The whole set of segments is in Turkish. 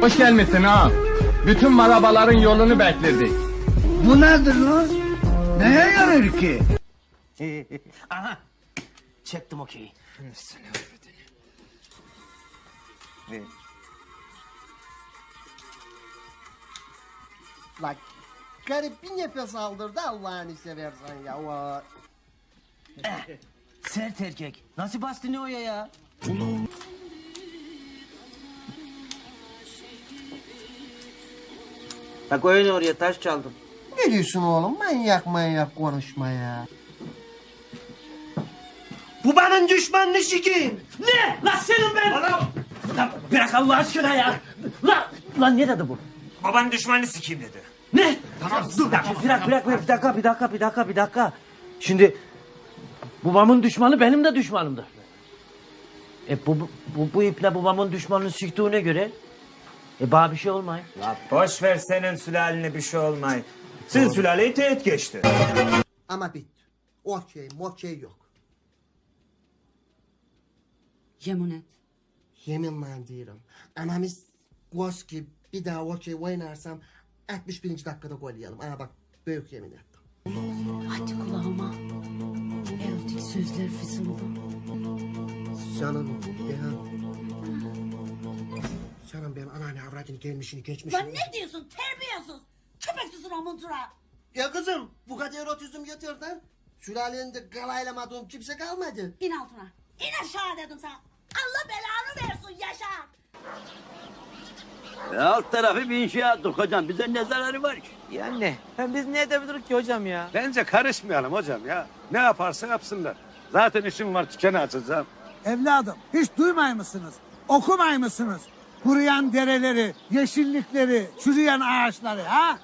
Hoş gelmişsin ağam. Bütün marabaların yolunu bekledik. Bu nedir lan? Neye yarar ki? Aha. Çektim okeyi. Bak garip bir nefes aldırdı Allah'ını seversen ya. O... Sert erkek. Nasıl bastı ne oya ya? Bak oyun oraya taş çaldım. Ne diyorsun oğlum manyak manyak konuşma ya. Bu benim düşmanını sikeyim. Ne? Lan senin ben. Lan bırak Allah aşkına ya. Lan, lan ne dedi bu? Baban düşmanını sikeyim dedi. Ne? Tamam dur. Bir dakika, bir dakika, bir dakika, bir dakika, bir dakika, bir dakika, bir dakika. Şimdi babamın düşmanı benim de düşmanımdır. E bu, bu, bu, bu iple babamın düşmanını siktiğine göre e bana bir şey olmay. La boş ver senin sülaline bir şey olmay. Sizin sülaleyi teğet geçti. Ama bitti. Okey mokey yok. Yemin et. Yeminle diyorum. Anamız göz ki bir daha okey oynarsam 61. dakikada gol yiyelim. Aa bak büyük yemin ettim. Hadi kulağıma. Erotik sözler fısıldı. Canım ya. Benim anneanne avradını gelmişini geçmişini. Lan ne diyorsun terbiyesiz. Köpeksisin o muntura. Ya kızım bu kadar erotizm yeter Sülalende galaylamadığım kimse kalmadı. İn altına. İn aşağı dedim sana. Allah belanı versin Yaşar. Alt tarafı bir inşaatlık hocam. Bize ne zararı var ki? Yani hem biz ne edebiliriz ki hocam ya? Bence karışmayalım hocam ya. Ne yaparsa yapsınlar. Zaten işim var tükeni açacağım. Evladım hiç duymay mısınız? Okumay mısınız? Kuruyan dereleri, yeşillikleri, çürüyen ağaçları ha?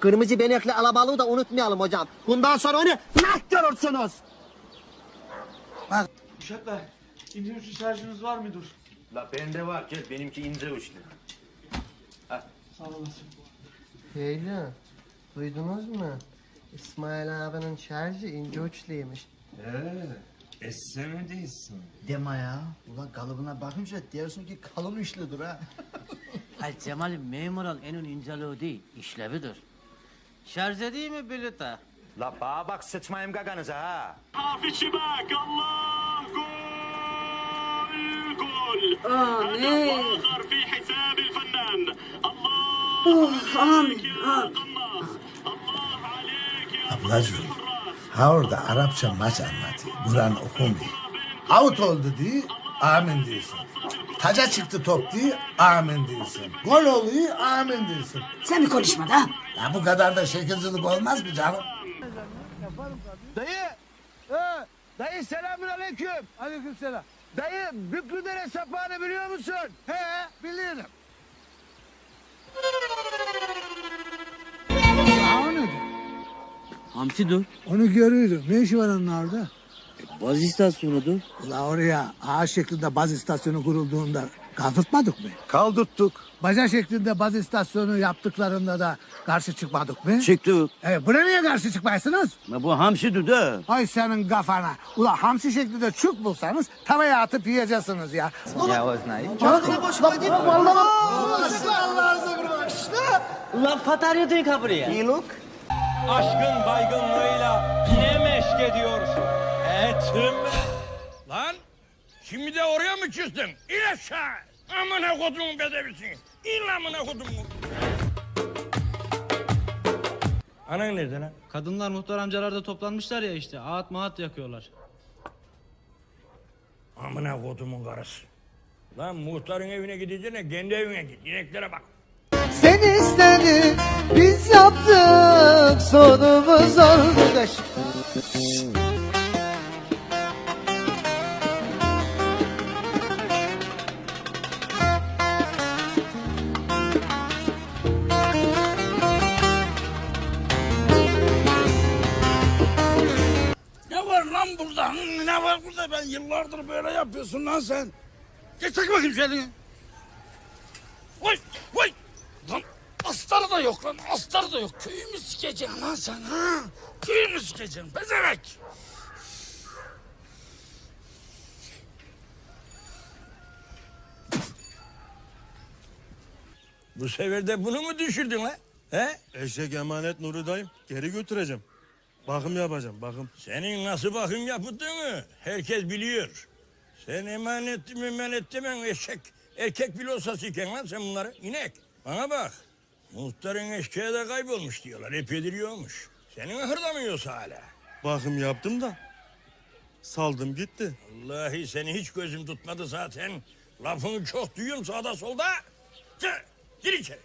Kırmızı benekli alabalığı da unutmayalım hocam. Bundan sonra onu nah görürsünüz. Uşaklar, ince uçlu şarjınız var mıdır? La bende var. Gel benimki ince uçlu. Sağ olasın. Beyler duydunuz mu? İsmail abinin şarjı ince uçluymuş. Esse mi değilsin? Deme ya. Ulan kalıbına bakınca diyorsun ki kalın üçlüdür ha. Hayır Cemal'im memur ol en inceliği değil, işlevidir. Şarj edeyim mi bilete? La bana bak sıçmayayım gaganıza ha. Aa ne? Oh amin. amin. Ablacığım, ha orada Arapça maç anlatıyor. Kur'an okumuyor. Out oldu diye amin diyorsun. Taca çıktı top diye amin diyorsun. Gol oluyor amin diyorsun. Sen bir konuşma da. Ya bu kadar da şekilcilik olmaz mı canım? Dayı. He, dayı selamün aleyküm. Aleyküm selam. Dayı Büklüdere sapağını biliyor musun? He bilirim. Hamsi dur. Onu görüyorum. Ne işi var onun orada? Baz istasyonudur. Ula oraya ağaç şeklinde baz istasyonu kurulduğunda kaldırtmadık mı? Kaldırttık. Baca şeklinde baz istasyonu yaptıklarında da karşı çıkmadık mı? Çıktık. E, buna niye karşı çıkmaysınız? La bu hamsidir de. Ay senin kafana. Ula hamsi şeklinde çuk bulsanız tavaya atıp yiyeceksiniz ya. Ulan fatarya dön kapıya. Aşkın baygınlığıyla ne meşk ediyorsun? Etim. Lan şimdi de oraya mı küstün? İn aşağı. Amına kodumun bedevisin. İn amına kodumun. Anan nerede lan? Kadınlar muhtar amcalarda toplanmışlar ya işte. Ağıt maat yakıyorlar. Amına kodumun karısı. Lan muhtarın evine gideceğine kendi evine git. İneklere bak. Sen istedin biz yaptık sonumuz oldu yapıyorsun lan sen. Geç çek bakayım elini. Vay vay. Lan astarı da yok lan astarı da yok. Köyü mü sikeceksin lan sen ha? Köyü mü sikeceksin? Bezemek. Bu sefer de bunu mu düşürdün lan? He? Eşek emanet Nuri dayım. Geri götüreceğim. Bakım yapacağım bakım. Senin nasıl bakım yapıldığını herkes biliyor. Sen emanet mi emanet demen eşek. Erkek filosası iken lan sen bunları. inek. Bana bak. Muhtarın eşeği de kaybolmuş diyorlar. Epeydir yokmuş. Senin hırdamıyorsa hala. Bakım yaptım da saldım gitti. Vallahi seni hiç gözüm tutmadı zaten. Lafını çok duyuyorum sağda solda. Gir, gir içeri.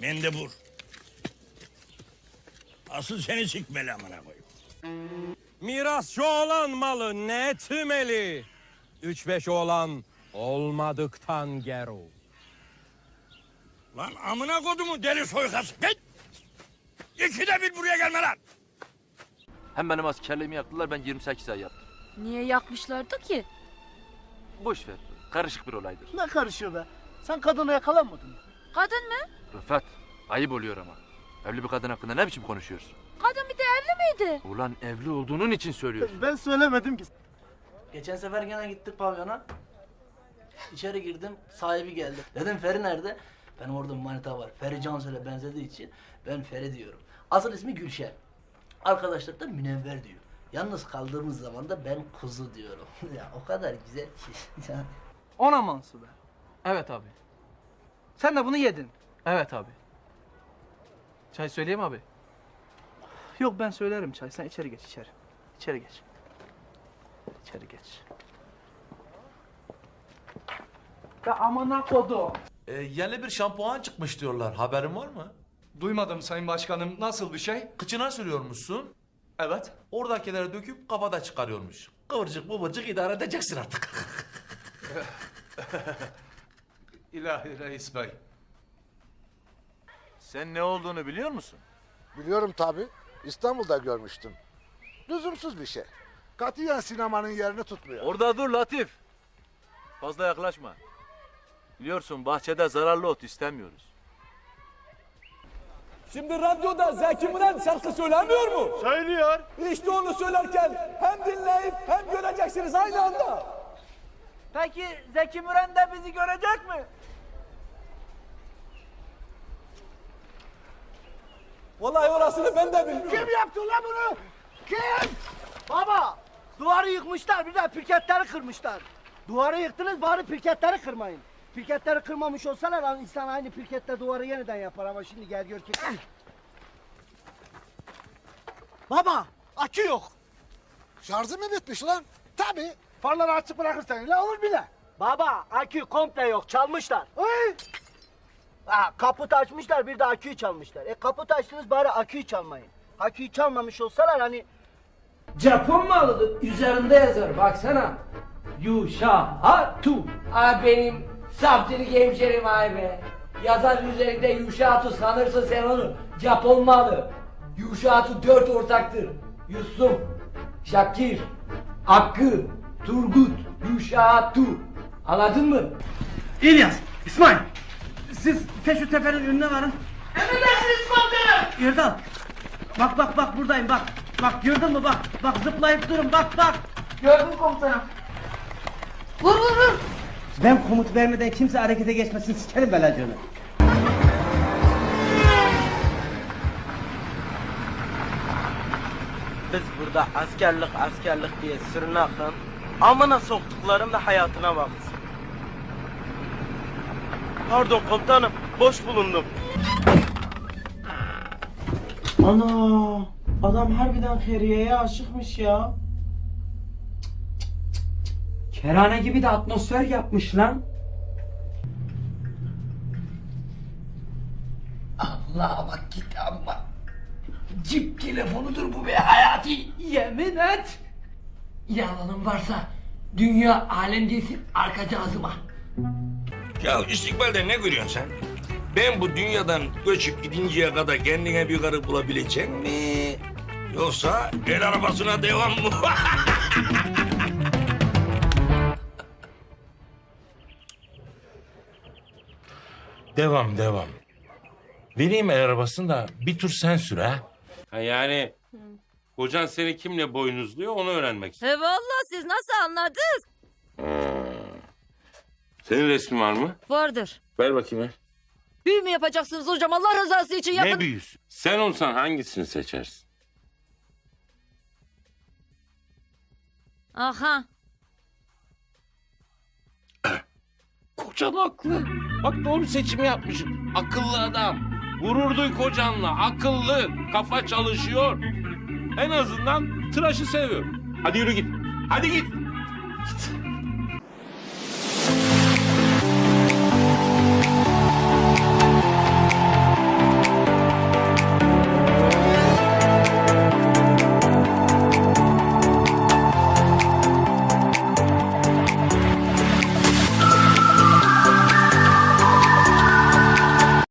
Mendebur. Asıl seni sikmeli amına koyayım. Mirasçı olan malı ne etmeli? Üç beş oğlan olmadıktan gero. Lan amına kodumu deli soykası. Git. İkide bir buraya gelme lan. Hem benim askerliğimi yaktılar ben 28 ay yattım. Niye yakmışlardı ki? Boş ver. Karışık bir olaydır. Ne karışıyor be? Sen kadını yakalanmadın mı? Kadın mı? Rıfat ayıp oluyor ama. Evli bir kadın hakkında ne biçim konuşuyorsun? Kadın bir de evli miydi? Ulan evli olduğunun için söylüyorsun. Ben söylemedim ki. Geçen sefer gene gittik pavyona. İçeri girdim sahibi geldi. Dedim Feri nerede? Benim orada bir manita var. Feri Cansel'e benzediği için ben Feri diyorum. Asıl ismi Gülşen. Arkadaşlar da Münevver diyor. Yalnız kaldığımız zaman da ben kuzu diyorum. ya o kadar güzel ki. Yani. Ona mansı be. Evet abi. Sen de bunu yedin. Evet abi. Çay söyleyeyim abi. Yok ben söylerim çay. Sen içeri geç içeri. İçeri geç. İçeri geç. Be amına kodum. Ee, yeni bir şampuan çıkmış diyorlar. Haberin var mı? Duymadım sayın başkanım nasıl bir şey? Kıçına sürüyormuşsun. Evet. Oradakileri döküp kafada çıkarıyormuş. Kıvırcık bıvırcık idare edeceksin artık. İlahi reis bey. Sen ne olduğunu biliyor musun? Biliyorum tabi. İstanbul'da görmüştüm. Lüzumsuz bir şey. Katiyen sinemanın yerini tutmuyor. Orada dur Latif. Fazla yaklaşma. Biliyorsun bahçede zararlı ot istemiyoruz. Şimdi radyoda Zeki Müren şarkı söylemiyor mu? Söylüyor. İşte onu söylerken hem dinleyip hem göreceksiniz aynı anda. Peki Zeki Müren de bizi görecek mi? Vallahi orasını ben de bilmiyorum. Kim yaptı lan bunu? Kim? Baba, duvarı yıkmışlar bir de pirketleri kırmışlar. Duvarı yıktınız bari pirketleri kırmayın. Pirketleri kırmamış olsalar insan aynı pirkette duvarı yeniden yapar ama şimdi gel gör ki. Baba, akü yok. Şarjı mı bitmiş lan? Tabi. Farları açık bırakırsan ne olur bile. Baba, akü komple yok, çalmışlar. Hey! Ha, kaput açmışlar bir de aküyü çalmışlar. E kaput açtınız bari aküyü çalmayın. Aküyü çalmamış olsalar hani Japon malıdır. Üzerinde yazar baksana. Yuşahatu. Abi benim sapçılık hemşerim abi be. Yazar üzerinde Yuşahatu sanırsın sen onu. Japon malı. Yuşahatu dört ortaktır. Yusuf, Şakir, Hakkı, Turgut, Yuşahatu. Anladın mı? İlyas, İsmail. Siz Teşü Tepe'nin önüne varın. Emredersiniz komutanım. Yerdal. Bak bak bak buradayım bak. Bak gördün mü bak. Bak zıplayıp durun bak bak. Gördüm komutanım. Vur vur vur. Ben komut vermeden kimse harekete geçmesin sikerim belacını. Biz burada askerlik askerlik diye sürünakın amına soktuklarım da hayatına baksın. Pardon komutanım, boş bulundum. Ana, adam harbiden Feriye'ye aşıkmış ya. Kerane gibi de atmosfer yapmış lan. Allah bak git amma. Cip telefonudur bu be hayati. Yemin et. Yalanın varsa dünya alem değilsin arka cazıma. Ya istikbalde ne görüyorsun sen? Ben bu dünyadan göçüp gidinceye kadar kendine bir karı bulabilecek mi? Yoksa el arabasına devam mı? Devam devam. Vereyim el arabasını da bir tur sen sür ha. Ha yani kocan seni kimle boynuzluyor onu öğrenmek istiyorum. He vallahi siz nasıl anladınız? Senin resmin var mı? Vardır. Ver bakayım ver. Büyü mü yapacaksınız hocam Allah rızası için yapın. Ne büyüsün? Sen olsan hangisini seçersin? Aha. Kocan haklı. Bak doğru seçim yapmışım. Akıllı adam. Gurur duy kocanla. Akıllı. Kafa çalışıyor. En azından tıraşı seviyorum. Hadi yürü git. Hadi git. Git.